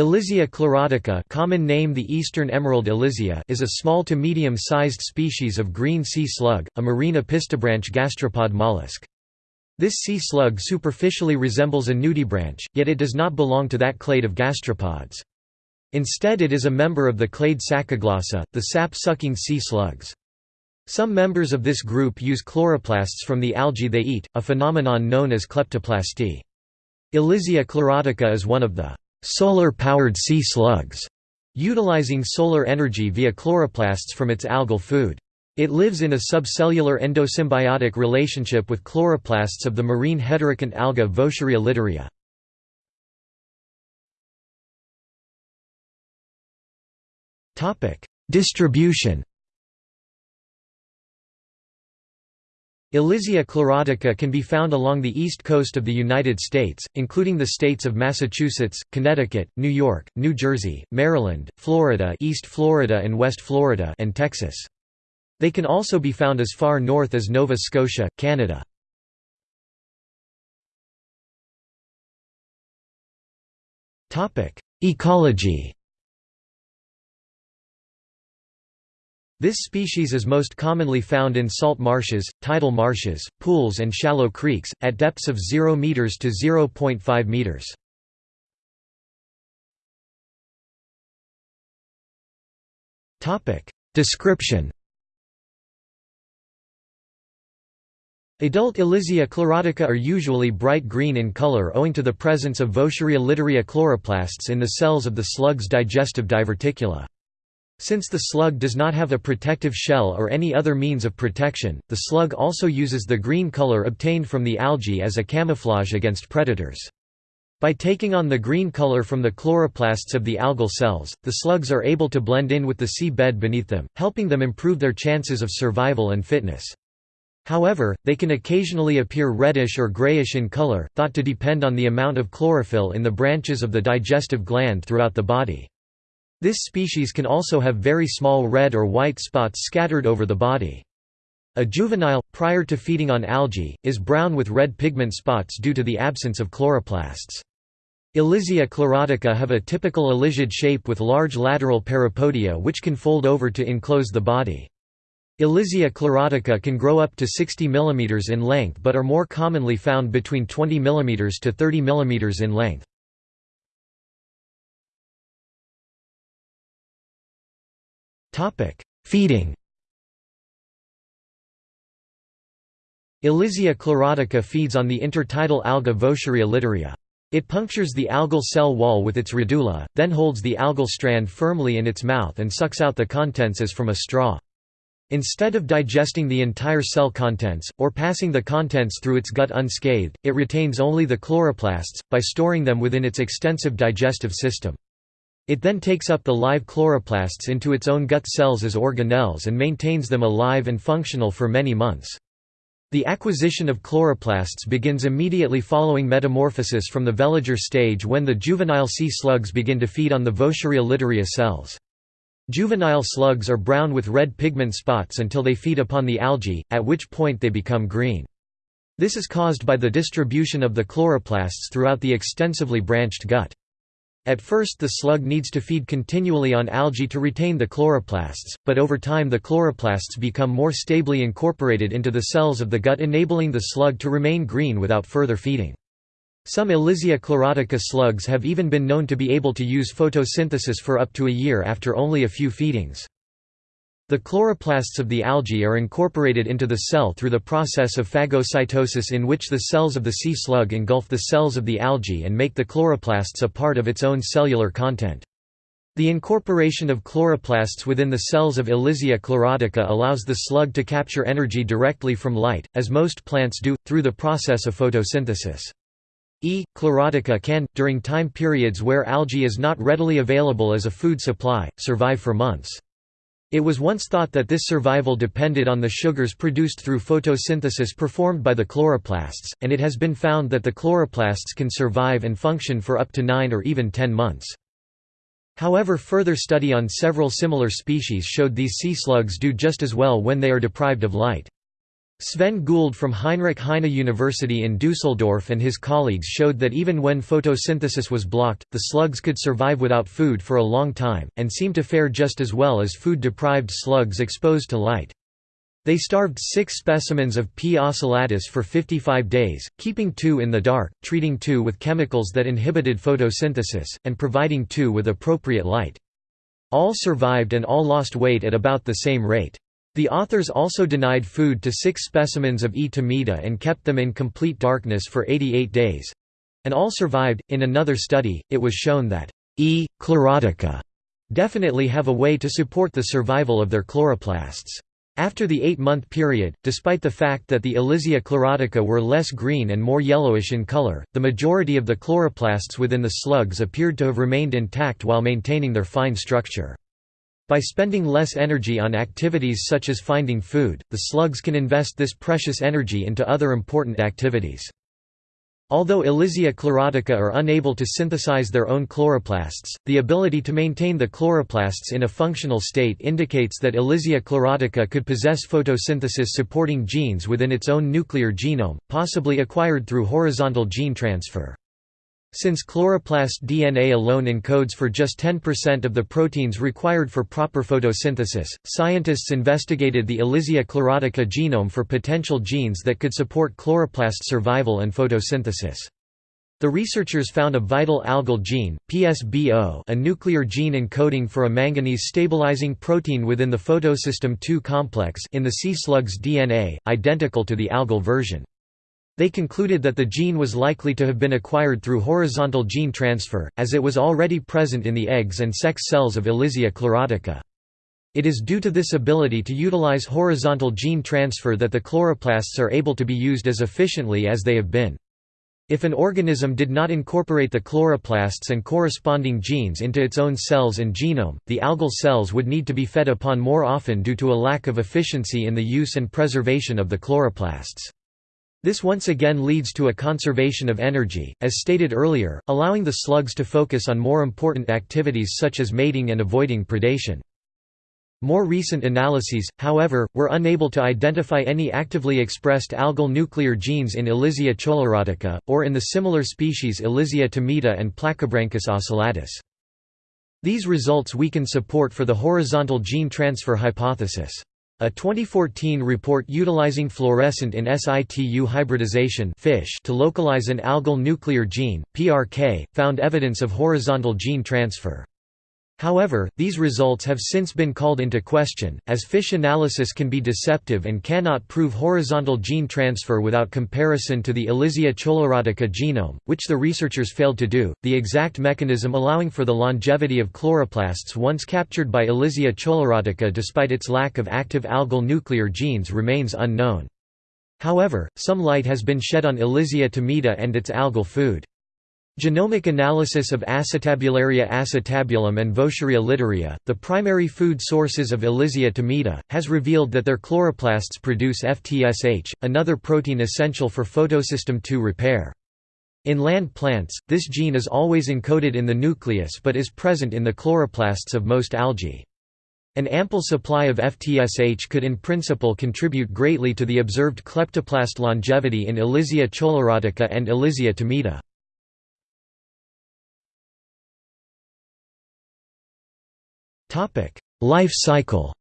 Elysia chlorotica common name the eastern emerald elysia is a small to medium-sized species of green sea slug, a marine opisthobranch gastropod mollusk. This sea slug superficially resembles a nudibranch, yet it does not belong to that clade of gastropods. Instead it is a member of the clade Sacoglossa, the sap-sucking sea slugs. Some members of this group use chloroplasts from the algae they eat, a phenomenon known as kleptoplasty. Elysia chlorotica is one of the solar-powered sea slugs, utilizing solar energy via chloroplasts from its algal food. It lives in a subcellular endosymbiotic relationship with chloroplasts of the marine heterokont alga Vaucheria litorea. Distribution Elysia chlorotica can be found along the east coast of the United States, including the states of Massachusetts, Connecticut, New York, New Jersey, Maryland, Florida East Florida and West Florida and Texas. They can also be found as far north as Nova Scotia, Canada. Ecology This species is most commonly found in salt marshes, tidal marshes, pools and shallow creeks, at depths of 0 meters to 0.5 meters. Description Adult Elysia chlorotica are usually bright green in color owing to the presence of Vaucheria litorea chloroplasts in the cells of the slug's digestive diverticula. Since the slug does not have a protective shell or any other means of protection, the slug also uses the green color obtained from the algae as a camouflage against predators. By taking on the green color from the chloroplasts of the algal cells, the slugs are able to blend in with the sea bed beneath them, helping them improve their chances of survival and fitness. However, they can occasionally appear reddish or grayish in color, thought to depend on the amount of chlorophyll in the branches of the digestive gland throughout the body. This species can also have very small red or white spots scattered over the body. A juvenile, prior to feeding on algae, is brown with red pigment spots due to the absence of chloroplasts. Elysia chlorotica have a typical elysiad shape with large lateral parapodia which can fold over to enclose the body. Elysia chlorotica can grow up to 60 mm in length but are more commonly found between 20 mm to 30 mm in length. Feeding Elysia chlorotica feeds on the intertidal alga Vaucheria litorea. It punctures the algal cell wall with its radula, then holds the algal strand firmly in its mouth and sucks out the contents as from a straw. Instead of digesting the entire cell contents, or passing the contents through its gut unscathed, it retains only the chloroplasts, by storing them within its extensive digestive system. It then takes up the live chloroplasts into its own gut cells as organelles and maintains them alive and functional for many months. The acquisition of chloroplasts begins immediately following metamorphosis from the veliger stage when the juvenile sea slugs begin to feed on the Vaucheria litorea cells. Juvenile slugs are brown with red pigment spots until they feed upon the algae, at which point they become green. This is caused by the distribution of the chloroplasts throughout the extensively branched gut. At first the slug needs to feed continually on algae to retain the chloroplasts, but over time the chloroplasts become more stably incorporated into the cells of the gut enabling the slug to remain green without further feeding. Some Elysia chlorotica slugs have even been known to be able to use photosynthesis for up to a year after only a few feedings. The chloroplasts of the algae are incorporated into the cell through the process of phagocytosis in which the cells of the sea slug engulf the cells of the algae and make the chloroplasts a part of its own cellular content. The incorporation of chloroplasts within the cells of Elysia chlorotica allows the slug to capture energy directly from light, as most plants do, through the process of photosynthesis. E. chlorotica can, during time periods where algae is not readily available as a food supply, survive for months. It was once thought that this survival depended on the sugars produced through photosynthesis performed by the chloroplasts, and it has been found that the chloroplasts can survive and function for up to 9 or even 10 months. However further study on several similar species showed these sea slugs do just as well when they are deprived of light. Sven Gould from Heinrich Heine University in Dusseldorf and his colleagues showed that even when photosynthesis was blocked, the slugs could survive without food for a long time, and seemed to fare just as well as food-deprived slugs exposed to light. They starved six specimens of P. ocellatus for 55 days, keeping two in the dark, treating two with chemicals that inhibited photosynthesis, and providing two with appropriate light. All survived and all lost weight at about the same rate. The authors also denied food to six specimens of E. timida and kept them in complete darkness for 88 days. And all survived. In another study, it was shown that E. chlorotica definitely have a way to support the survival of their chloroplasts. After the eight-month period, despite the fact that the Elysia chlorotica were less green and more yellowish in color, the majority of the chloroplasts within the slugs appeared to have remained intact while maintaining their fine structure. By spending less energy on activities such as finding food, the slugs can invest this precious energy into other important activities. Although Elysia chlorotica are unable to synthesize their own chloroplasts, the ability to maintain the chloroplasts in a functional state indicates that Elysia chlorotica could possess photosynthesis-supporting genes within its own nuclear genome, possibly acquired through horizontal gene transfer. Since chloroplast DNA alone encodes for just 10% of the proteins required for proper photosynthesis, scientists investigated the Elysia chlorotica genome for potential genes that could support chloroplast survival and photosynthesis. The researchers found a vital algal gene, PSBO a nuclear gene encoding for a manganese-stabilizing protein within the photosystem II complex in the sea slug's DNA, identical to the algal version. They concluded that the gene was likely to have been acquired through horizontal gene transfer, as it was already present in the eggs and sex cells of Elysia chlorotica. It is due to this ability to utilize horizontal gene transfer that the chloroplasts are able to be used as efficiently as they have been. If an organism did not incorporate the chloroplasts and corresponding genes into its own cells and genome, the algal cells would need to be fed upon more often due to a lack of efficiency in the use and preservation of the chloroplasts. This once again leads to a conservation of energy, as stated earlier, allowing the slugs to focus on more important activities such as mating and avoiding predation. More recent analyses, however, were unable to identify any actively expressed algal nuclear genes in Elysia chlorotica, or in the similar species Elysia timida and Plakobranchus ocellatus. These results weaken support for the horizontal gene transfer hypothesis. A 2014 report utilizing fluorescent in situ hybridization FISH to localize an algal nuclear gene, PRK, found evidence of horizontal gene transfer. However, these results have since been called into question, as FISH analysis can be deceptive and cannot prove horizontal gene transfer without comparison to the Elysia chlorotica genome, which the researchers failed to do. The exact mechanism allowing for the longevity of chloroplasts once captured by Elysia chlorotica despite its lack of active algal nuclear genes remains unknown. However, some light has been shed on Elysia timida and its algal food. Genomic analysis of Acetabularia acetabulum and Vaucheria litorea, the primary food sources of Elysia timida, has revealed that their chloroplasts produce FTSH, another protein essential for photosystem II repair. In land plants, this gene is always encoded in the nucleus but is present in the chloroplasts of most algae. An ample supply of FTSH could in principle contribute greatly to the observed kleptoplast longevity in Elysia chlorotica and Elysia timida. Life cycle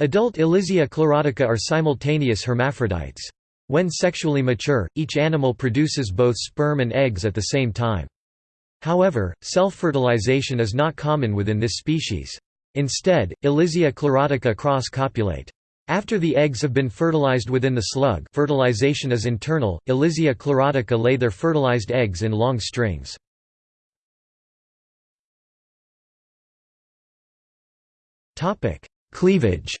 Adult Elysia chlorotica are simultaneous hermaphrodites. When sexually mature, each animal produces both sperm and eggs at the same time. However, self-fertilization is not common within this species. Instead, Elysia chlorotica cross-copulate. After the eggs have been fertilized within the slug fertilization is internal, Elysia chlorotica lay their fertilized eggs in long strings. Topic: Cleavage.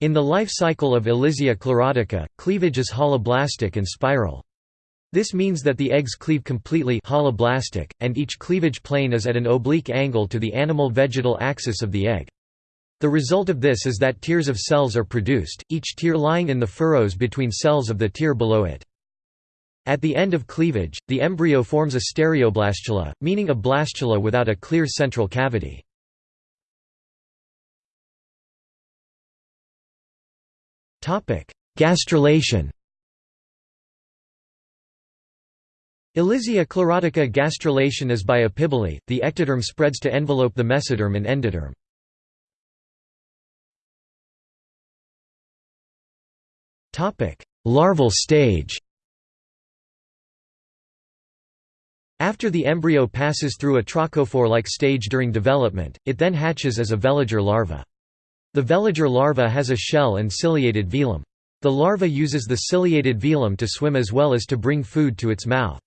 In the life cycle of Elysia chlorotica, cleavage is holoblastic and spiral. This means that the eggs cleave completely holoblastic, and each cleavage plane is at an oblique angle to the animal-vegetal axis of the egg. The result of this is that tiers of cells are produced, each tier lying in the furrows between cells of the tier below it. At the end of cleavage, the embryo forms a stereoblastula, meaning a blastula without a clear central cavity. Gastrulation Elysia chlorotica gastrulation is by epibole, the ectoderm spreads to envelope the mesoderm and endoderm. Larval stage After the embryo passes through a trochophore-like stage during development, it then hatches as a veliger larva. The veliger larva has a shell and ciliated velum. The larva uses the ciliated velum to swim as well as to bring food to its mouth.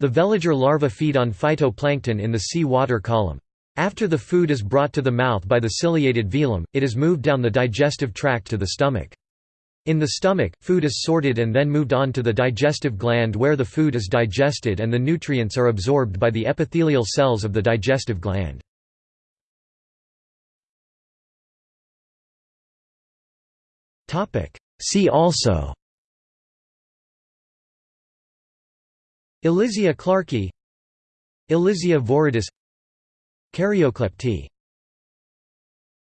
The veliger larvae feed on phytoplankton in the sea water column. After the food is brought to the mouth by the ciliated velum, it is moved down the digestive tract to the stomach. In the stomach, food is sorted and then moved on to the digestive gland where the food is digested and the nutrients are absorbed by the epithelial cells of the digestive gland. See also Elysia clarki Elysia viridis Karyoklepty